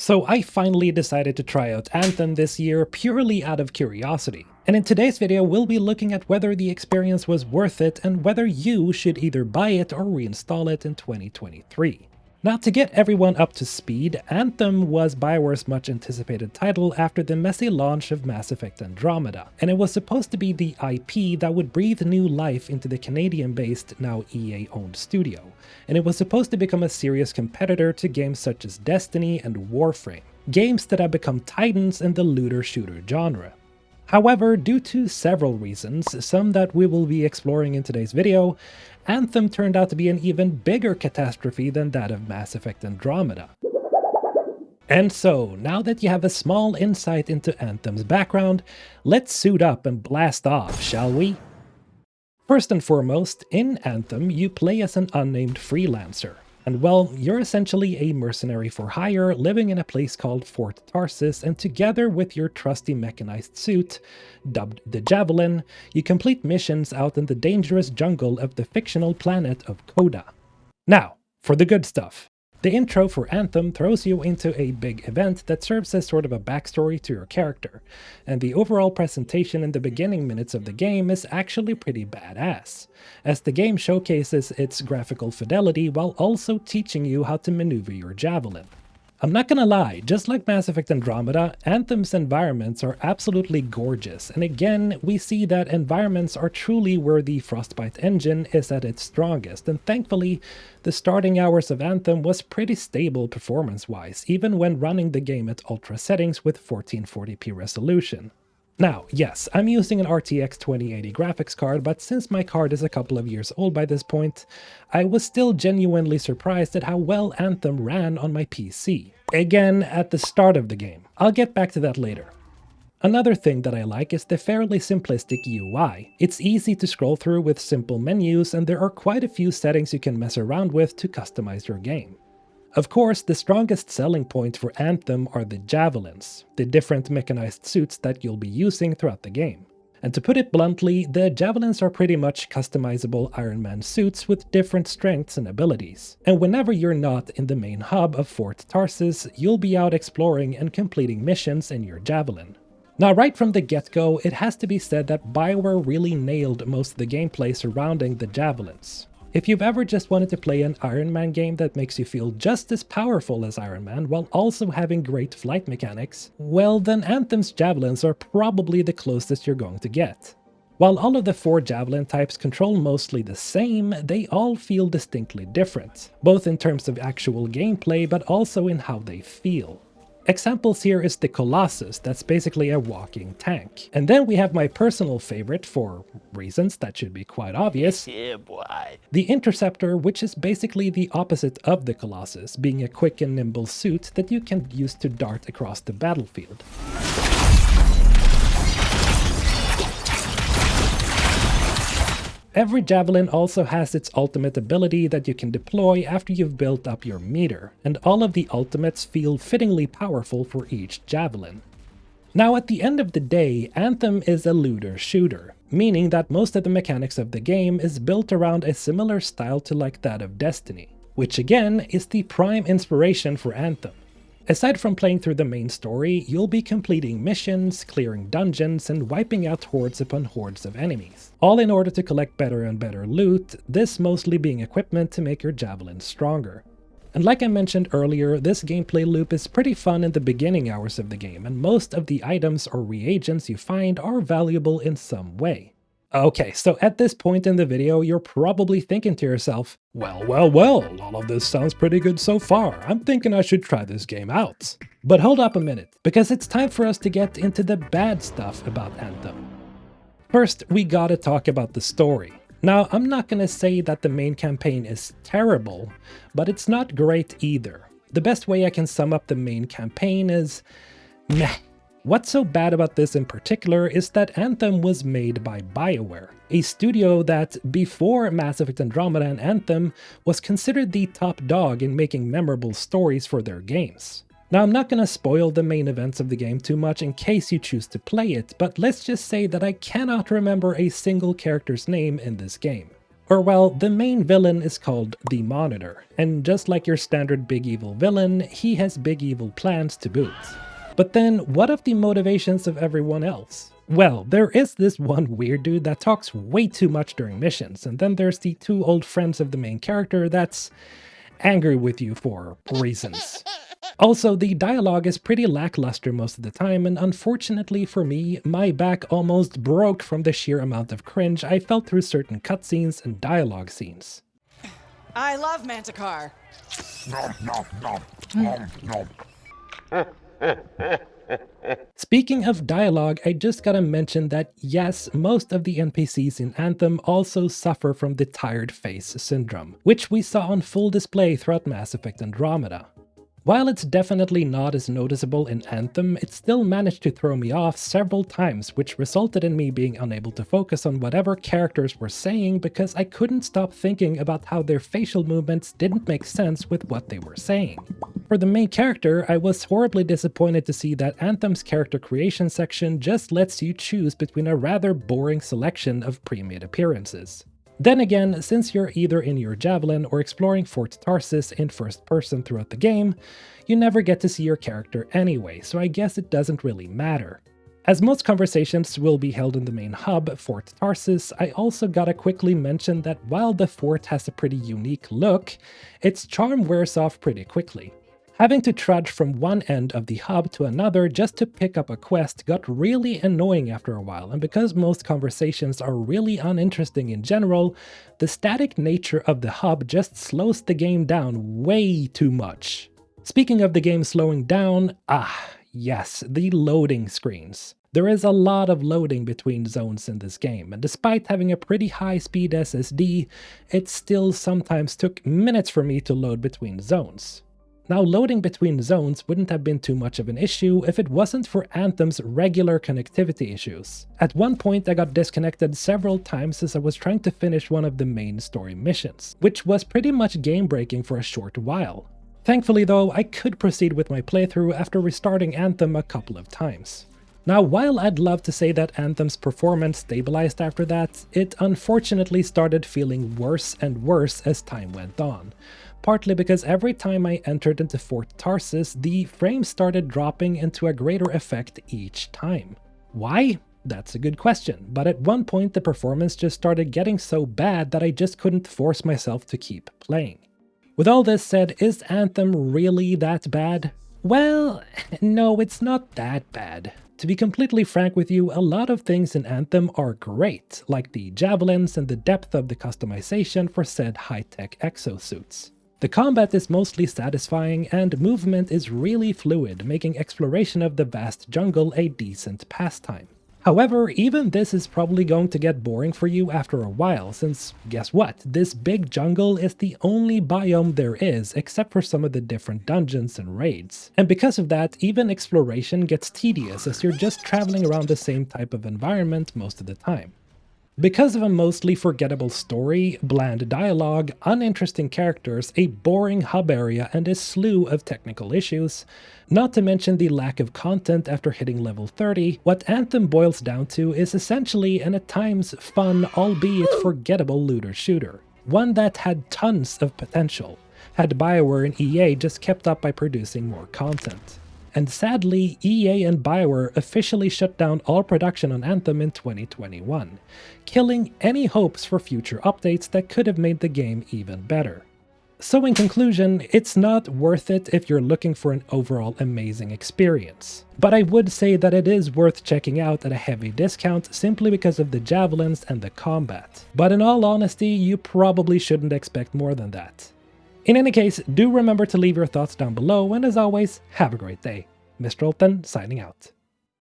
So I finally decided to try out Anthem this year purely out of curiosity. And in today's video we'll be looking at whether the experience was worth it and whether you should either buy it or reinstall it in 2023. Now to get everyone up to speed, Anthem was Bioware's much anticipated title after the messy launch of Mass Effect Andromeda, and it was supposed to be the IP that would breathe new life into the Canadian-based, now EA-owned studio, and it was supposed to become a serious competitor to games such as Destiny and Warframe, games that have become titans in the looter-shooter genre. However, due to several reasons, some that we will be exploring in today's video, Anthem turned out to be an even bigger catastrophe than that of Mass Effect Andromeda. And so, now that you have a small insight into Anthem's background, let's suit up and blast off, shall we? First and foremost, in Anthem you play as an unnamed freelancer, and well, you're essentially a mercenary for hire living in a place called Fort Tarsis, and together with your trusty mechanized suit, dubbed the Javelin, you complete missions out in the dangerous jungle of the fictional planet of Koda. Now, for the good stuff. The intro for Anthem throws you into a big event that serves as sort of a backstory to your character, and the overall presentation in the beginning minutes of the game is actually pretty badass, as the game showcases its graphical fidelity while also teaching you how to maneuver your javelin. I'm not gonna lie, just like Mass Effect Andromeda, Anthem's environments are absolutely gorgeous, and again, we see that environments are truly where the Frostbite engine is at its strongest, and thankfully, the starting hours of Anthem was pretty stable performance-wise, even when running the game at ultra settings with 1440p resolution. Now, yes, I'm using an RTX 2080 graphics card, but since my card is a couple of years old by this point, I was still genuinely surprised at how well Anthem ran on my PC. Again, at the start of the game. I'll get back to that later. Another thing that I like is the fairly simplistic UI. It's easy to scroll through with simple menus and there are quite a few settings you can mess around with to customize your game. Of course, the strongest selling point for Anthem are the javelins, the different mechanized suits that you'll be using throughout the game. And to put it bluntly, the javelins are pretty much customizable Iron Man suits with different strengths and abilities. And whenever you're not in the main hub of Fort Tarsis, you'll be out exploring and completing missions in your javelin. Now right from the get-go, it has to be said that Bioware really nailed most of the gameplay surrounding the javelins. If you've ever just wanted to play an Iron Man game that makes you feel just as powerful as Iron Man while also having great flight mechanics, well then Anthem's Javelins are probably the closest you're going to get. While all of the four Javelin types control mostly the same, they all feel distinctly different, both in terms of actual gameplay but also in how they feel. Examples here is the Colossus, that's basically a walking tank. And then we have my personal favorite, for reasons that should be quite obvious, yeah, boy. the Interceptor, which is basically the opposite of the Colossus, being a quick and nimble suit that you can use to dart across the battlefield. Every Javelin also has its ultimate ability that you can deploy after you've built up your meter, and all of the ultimates feel fittingly powerful for each Javelin. Now at the end of the day, Anthem is a looter shooter, meaning that most of the mechanics of the game is built around a similar style to like that of Destiny, which again is the prime inspiration for Anthem. Aside from playing through the main story, you'll be completing missions, clearing dungeons, and wiping out hordes upon hordes of enemies. All in order to collect better and better loot, this mostly being equipment to make your javelin stronger. And like I mentioned earlier, this gameplay loop is pretty fun in the beginning hours of the game, and most of the items or reagents you find are valuable in some way. Okay, so at this point in the video, you're probably thinking to yourself, well, well, well, all of this sounds pretty good so far. I'm thinking I should try this game out. But hold up a minute, because it's time for us to get into the bad stuff about Anthem. First, we gotta talk about the story. Now, I'm not gonna say that the main campaign is terrible, but it's not great either. The best way I can sum up the main campaign is meh. What's so bad about this in particular is that Anthem was made by BioWare, a studio that, before Mass Effect Andromeda and Anthem, was considered the top dog in making memorable stories for their games. Now I'm not gonna spoil the main events of the game too much in case you choose to play it, but let's just say that I cannot remember a single character's name in this game. Or well, the main villain is called the Monitor, and just like your standard big evil villain, he has big evil plans to boot. But then, what of the motivations of everyone else? Well, there is this one weird dude that talks way too much during missions, and then there's the two old friends of the main character that's angry with you for reasons. Also, the dialogue is pretty lackluster most of the time, and unfortunately for me, my back almost broke from the sheer amount of cringe I felt through certain cutscenes and dialogue scenes. I love Manticore. Speaking of dialogue, I just gotta mention that yes, most of the NPCs in Anthem also suffer from the tired face syndrome, which we saw on full display throughout Mass Effect Andromeda. While it's definitely not as noticeable in Anthem, it still managed to throw me off several times, which resulted in me being unable to focus on whatever characters were saying because I couldn't stop thinking about how their facial movements didn't make sense with what they were saying. For the main character, I was horribly disappointed to see that Anthem's character creation section just lets you choose between a rather boring selection of pre-made appearances. Then again, since you're either in your Javelin or exploring Fort Tarsis in first person throughout the game, you never get to see your character anyway, so I guess it doesn't really matter. As most conversations will be held in the main hub, Fort Tarsis, I also gotta quickly mention that while the fort has a pretty unique look, its charm wears off pretty quickly. Having to trudge from one end of the hub to another just to pick up a quest got really annoying after a while, and because most conversations are really uninteresting in general, the static nature of the hub just slows the game down way too much. Speaking of the game slowing down, ah, yes, the loading screens. There is a lot of loading between zones in this game, and despite having a pretty high speed SSD, it still sometimes took minutes for me to load between zones. Now loading between zones wouldn't have been too much of an issue if it wasn't for Anthem's regular connectivity issues. At one point I got disconnected several times as I was trying to finish one of the main story missions, which was pretty much game breaking for a short while. Thankfully though, I could proceed with my playthrough after restarting Anthem a couple of times. Now, while I'd love to say that Anthem's performance stabilized after that, it unfortunately started feeling worse and worse as time went on partly because every time I entered into Fort Tarsis, the frames started dropping into a greater effect each time. Why? That's a good question, but at one point the performance just started getting so bad that I just couldn't force myself to keep playing. With all this said, is Anthem really that bad? Well, no, it's not that bad. To be completely frank with you, a lot of things in Anthem are great, like the javelins and the depth of the customization for said high-tech exosuits. The combat is mostly satisfying and movement is really fluid, making exploration of the vast jungle a decent pastime. However, even this is probably going to get boring for you after a while, since guess what? This big jungle is the only biome there is, except for some of the different dungeons and raids. And because of that, even exploration gets tedious as you're just traveling around the same type of environment most of the time. Because of a mostly forgettable story, bland dialogue, uninteresting characters, a boring hub area, and a slew of technical issues, not to mention the lack of content after hitting level 30, what Anthem boils down to is essentially an at times fun, albeit forgettable looter shooter. One that had tons of potential, had Bioware and EA just kept up by producing more content. And sadly, EA and Bioware officially shut down all production on Anthem in 2021, killing any hopes for future updates that could have made the game even better. So in conclusion, it's not worth it if you're looking for an overall amazing experience. But I would say that it is worth checking out at a heavy discount simply because of the javelins and the combat. But in all honesty, you probably shouldn't expect more than that. In any case, do remember to leave your thoughts down below, and as always, have a great day. Mr. Olten signing out.